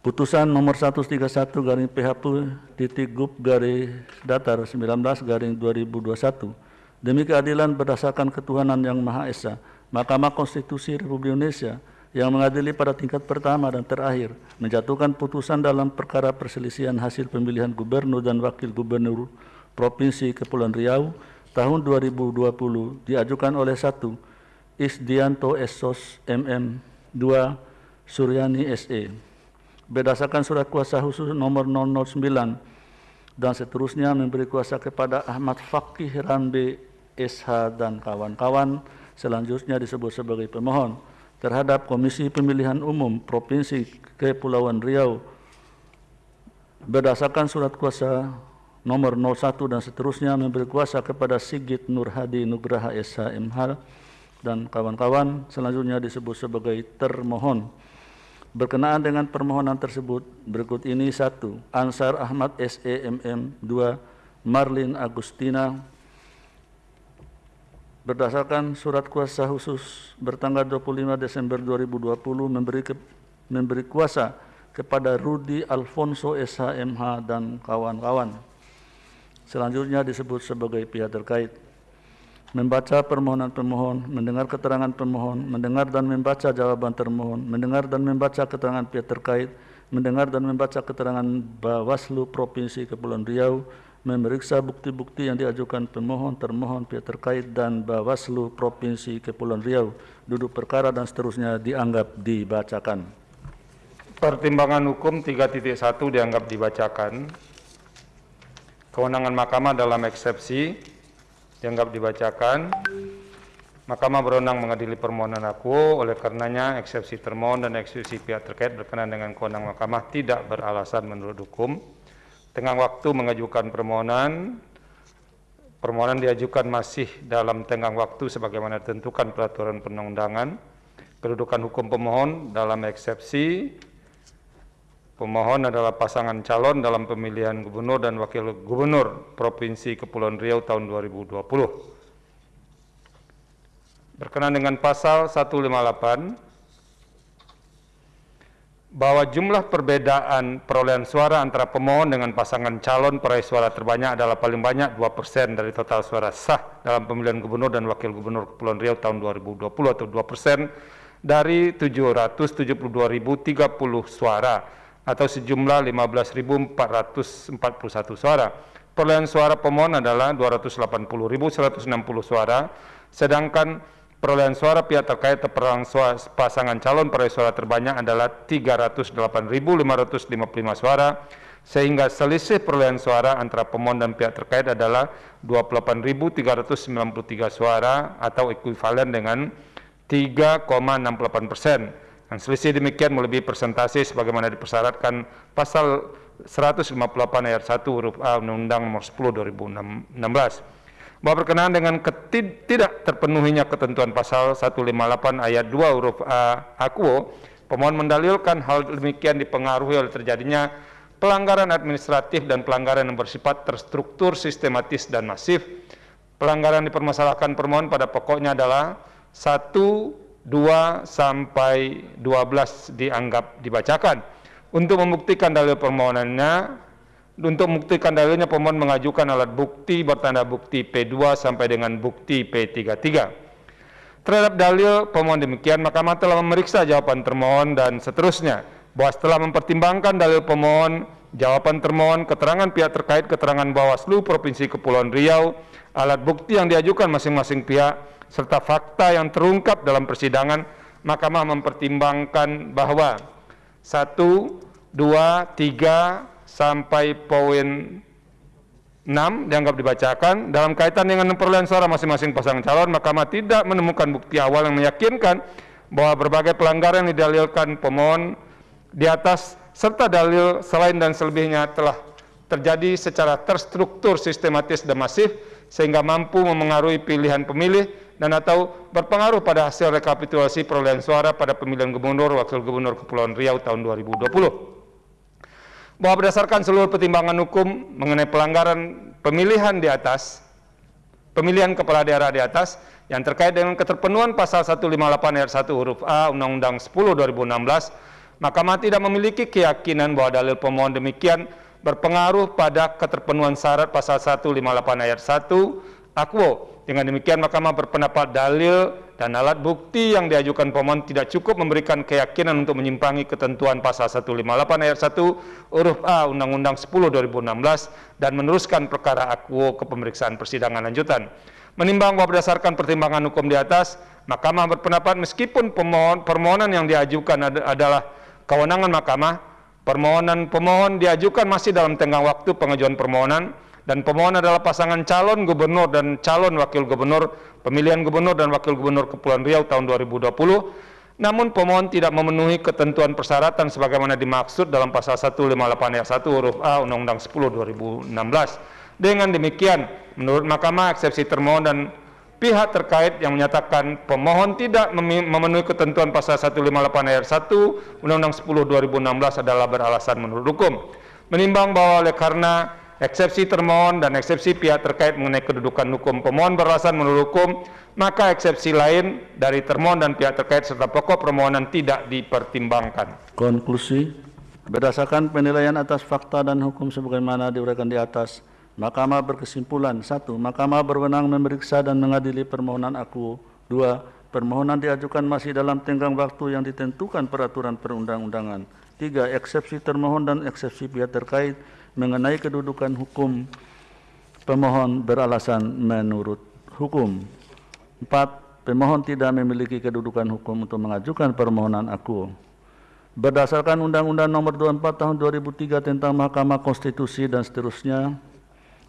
Putusan nomor 131 garing PHP titik gup garis datar 19 garing 2021 demi keadilan berdasarkan ketuhanan yang Maha Esa, Mahkamah Konstitusi Republik Indonesia yang mengadili pada tingkat pertama dan terakhir menjatuhkan putusan dalam perkara perselisihan hasil pemilihan gubernur dan wakil gubernur Provinsi Kepulauan Riau tahun 2020 diajukan oleh satu Isdianto Esos MM 2 Suryani SE berdasarkan surat kuasa khusus nomor 009 dan seterusnya memberi kuasa kepada Ahmad Fakih Rambe SH dan kawan-kawan selanjutnya disebut sebagai pemohon terhadap Komisi Pemilihan Umum Provinsi Kepulauan Riau. Berdasarkan surat kuasa nomor 01 dan seterusnya memberi kuasa kepada Sigit Nurhadi Nugraha SH MH dan kawan-kawan selanjutnya disebut sebagai termohon Berkenaan dengan permohonan tersebut, berikut ini satu, Ansar Ahmad SEMM, dua, Marlin Agustina, berdasarkan surat kuasa khusus bertanggal 25 Desember 2020 memberi ke, memberi kuasa kepada Rudi Alfonso SHMH dan kawan-kawan. Selanjutnya disebut sebagai pihak terkait membaca permohonan pemohon, mendengar keterangan pemohon, mendengar dan membaca jawaban termohon, mendengar dan membaca keterangan pihak terkait, mendengar dan membaca keterangan Bawaslu Provinsi Kepulauan Riau, memeriksa bukti-bukti yang diajukan pemohon, termohon, pihak terkait, dan Bawaslu Provinsi Kepulauan Riau, duduk perkara dan seterusnya dianggap dibacakan. Pertimbangan hukum 3.1 dianggap dibacakan. Kewenangan mahkamah dalam eksepsi dianggap dibacakan. Mahkamah berwenang mengadili permohonan aku, oleh karenanya eksepsi termohon dan eksepsi pihak terkait berkenaan dengan kewenangan mahkamah tidak beralasan menurut hukum. Tengah waktu mengajukan permohonan, permohonan diajukan masih dalam tenggang waktu sebagaimana ditentukan peraturan perundang-undangan. Kedudukan hukum pemohon dalam eksepsi Pemohon adalah pasangan calon dalam pemilihan gubernur dan wakil gubernur Provinsi Kepulauan Riau tahun 2020. Berkenan dengan pasal 158 bahwa jumlah perbedaan perolehan suara antara pemohon dengan pasangan calon peraih suara terbanyak adalah paling banyak 2% dari total suara sah dalam pemilihan gubernur dan wakil gubernur Kepulauan Riau tahun 2020 atau 2% dari 772.030 suara atau sejumlah 15.441 suara. Perolehan suara pemohon adalah 280.160 suara, sedangkan perolehan suara pihak terkait terperang pasangan calon peraih suara terbanyak adalah 308.555 suara, sehingga selisih perolehan suara antara pemohon dan pihak terkait adalah 28.393 suara atau ekuivalen dengan 3,68 persen. Dan selisih demikian melebihi persentase sebagaimana dipersyaratkan pasal 158 ayat 1 huruf A Undang-Undang Nomor 10 2016 bahwa berkenaan dengan ketid tidak terpenuhinya ketentuan pasal 158 ayat 2 huruf A Akuo, pemohon mendalilkan hal demikian dipengaruhi oleh terjadinya pelanggaran administratif dan pelanggaran yang bersifat terstruktur, sistematis, dan masif. Pelanggaran dipermasalahkan permohon pada pokoknya adalah satu 2 sampai 12 dianggap dibacakan. Untuk membuktikan dalil permohonannya, untuk membuktikan dalilnya pemohon mengajukan alat bukti bertanda bukti P2 sampai dengan bukti P33. Terhadap dalil pemohon demikian, Mahkamah telah memeriksa jawaban termohon dan seterusnya, bahwa setelah mempertimbangkan dalil pemohon, jawaban termohon, keterangan pihak terkait, keterangan Bawaslu Provinsi Kepulauan Riau, alat bukti yang diajukan masing-masing pihak, serta fakta yang terungkap dalam persidangan, Mahkamah mempertimbangkan bahwa satu, dua, tiga sampai poin enam dianggap dibacakan dalam kaitan dengan perolehan suara masing-masing pasangan calon, Mahkamah tidak menemukan bukti awal yang meyakinkan bahwa berbagai pelanggaran yang didalilkan pemohon di atas serta dalil selain dan selebihnya telah terjadi secara terstruktur, sistematis, dan masif sehingga mampu memengaruhi pilihan pemilih dan atau berpengaruh pada hasil rekapitulasi perolehan suara pada pemilihan gubernur wakil gubernur Kepulauan Riau tahun 2020. Bahwa berdasarkan seluruh pertimbangan hukum mengenai pelanggaran pemilihan di atas, pemilihan kepala daerah di atas yang terkait dengan keterpenuhan pasal 158 ayat 1 huruf A Undang-Undang 10 2016, Mahkamah tidak memiliki keyakinan bahwa dalil pemohon demikian berpengaruh pada keterpenuhan syarat pasal 158 ayat 1 Akwo. Dengan demikian Mahkamah berpendapat dalil dan alat bukti yang diajukan pemohon tidak cukup memberikan keyakinan untuk menyimpangi ketentuan pasal 158 ayat 1 huruf A Undang-Undang 10 2016 dan meneruskan perkara Akwo ke pemeriksaan persidangan lanjutan. Menimbang bahwa berdasarkan pertimbangan hukum di atas, Mahkamah berpendapat meskipun pemohon, permohonan yang diajukan ad adalah kewenangan Mahkamah, permohonan pemohon diajukan masih dalam tenggang waktu pengajuan permohonan dan pemohon adalah pasangan calon gubernur dan calon wakil gubernur pemilihan gubernur dan wakil gubernur Kepulauan Riau tahun 2020 namun pemohon tidak memenuhi ketentuan persyaratan sebagaimana dimaksud dalam pasal 158 ayat 1 huruf A Undang-Undang 10 2016. Dengan demikian, menurut Mahkamah eksepsi termohon dan pihak terkait yang menyatakan pemohon tidak memenuhi ketentuan pasal 158 ayat 1 Undang-Undang 10 2016 adalah beralasan menurut hukum. Menimbang bahwa oleh karena eksepsi termohon dan eksepsi pihak terkait mengenai kedudukan hukum pemohon beralasan menurut hukum, maka eksepsi lain dari termohon dan pihak terkait serta pokok permohonan tidak dipertimbangkan. Konklusi, berdasarkan penilaian atas fakta dan hukum sebagaimana diuraikan di atas, Mahkamah berkesimpulan, satu, Mahkamah berwenang memeriksa dan mengadili permohonan aku. Dua, permohonan diajukan masih dalam tenggang waktu yang ditentukan peraturan perundang-undangan. Tiga, eksepsi termohon dan eksepsi pihak terkait mengenai kedudukan hukum pemohon beralasan menurut hukum. Empat, pemohon tidak memiliki kedudukan hukum untuk mengajukan permohonan aku. Berdasarkan Undang-Undang Nomor 24 Tahun 2003 tentang Mahkamah Konstitusi dan seterusnya,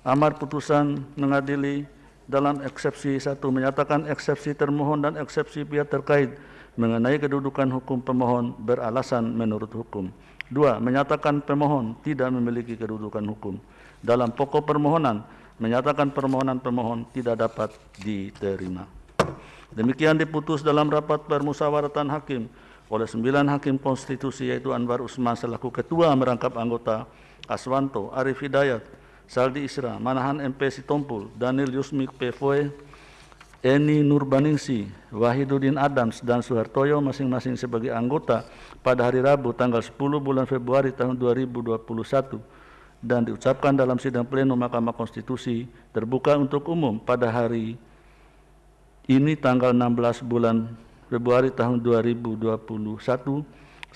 amar putusan mengadili dalam eksepsi satu menyatakan eksepsi termohon dan eksepsi pihak terkait mengenai kedudukan hukum pemohon beralasan menurut hukum. Dua, menyatakan pemohon tidak memiliki kedudukan hukum. Dalam pokok permohonan, menyatakan permohonan pemohon tidak dapat diterima. Demikian diputus dalam rapat permusyawaratan hakim oleh sembilan hakim konstitusi yaitu Anwar Usman selaku ketua merangkap anggota Aswanto, Arif Hidayat, Saldi Isra, Manahan MP Sitompul, Daniel Yusmik Pevoe, Eni Nurbaningsi, Wahidudin Adams, dan Suhartoyo masing-masing sebagai anggota pada hari Rabu tanggal 10 bulan Februari tahun 2021 dan diucapkan dalam sidang pleno Mahkamah Konstitusi terbuka untuk umum pada hari ini tanggal 16 bulan Februari tahun 2021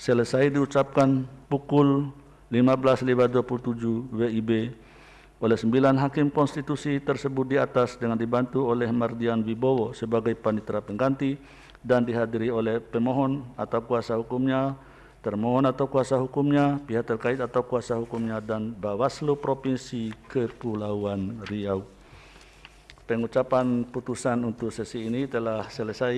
selesai diucapkan pukul 15.527 WIB oleh sembilan hakim konstitusi tersebut di atas dengan dibantu oleh Mardian Wibowo sebagai panitera pengganti dan dihadiri oleh pemohon atau kuasa hukumnya, termohon atau kuasa hukumnya, pihak terkait atau kuasa hukumnya, dan Bawaslu Provinsi Kepulauan Riau. Pengucapan putusan untuk sesi ini telah selesai.